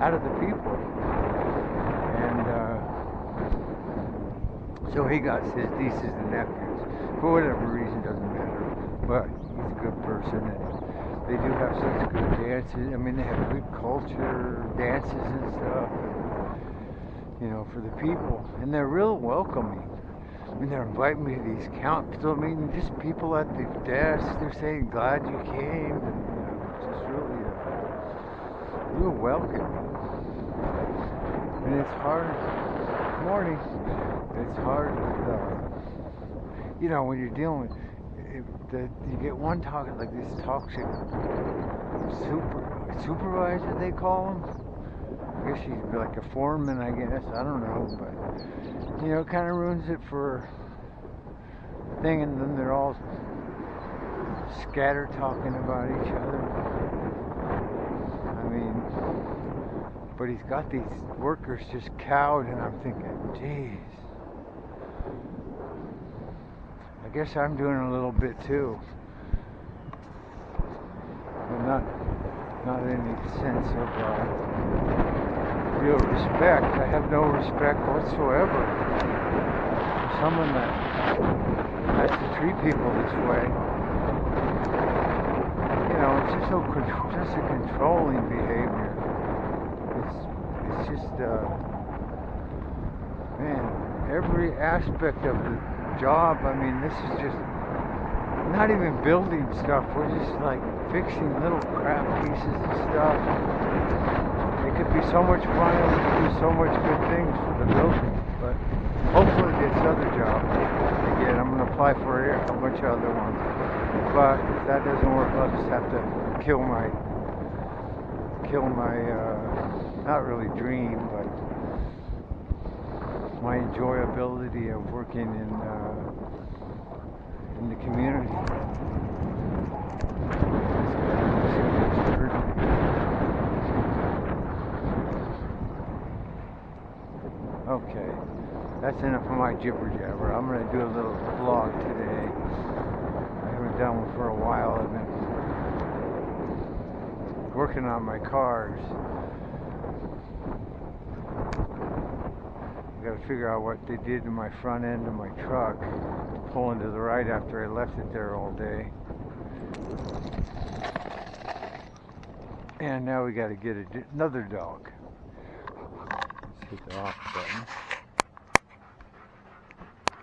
out of the people. And uh, so he got his nieces and nephews. For whatever reason, doesn't matter. But he's a good person. And they do have such good dances. I mean, they have good culture, dances and stuff. You know, for the people. And they're real welcoming. I mean, they're inviting me to these council meetings, just people at the desk. They're saying, glad you came. And, you know, just really, real welcoming. And it's hard, morning, it's hard, uh, you know, when you're dealing with, the, you get one talking like this talk toxic super, supervisor, they call him. I guess be like a foreman, I guess. I don't know, but you know, it kind of ruins it for thing, and then they're all scatter talking about each other. I mean, but he's got these workers just cowed, and I'm thinking, geez. I guess I'm doing a little bit too, but not not any sense of. Uh, real respect. I have no respect whatsoever for someone that has to treat people this way. You know, it's just so just a controlling behavior. Just uh, man, every aspect of the job. I mean, this is just not even building stuff. We're just like fixing little crap pieces of stuff it could be so much fun we could do so much good things for the building. But hopefully this other job, again, I'm going to apply for a bunch of other ones. But if that doesn't work, I'll just have to kill my, kill my, uh, not really dream, but my enjoyability of working in, uh, in the community. Okay, that's enough of my jibber jabber. I'm going to do a little vlog today. I haven't done one for a while. I've been working on my cars. I got to figure out what they did to my front end of my truck. Pulling to the right after I left it there all day. And now we got to get another dog Let's hit the off button.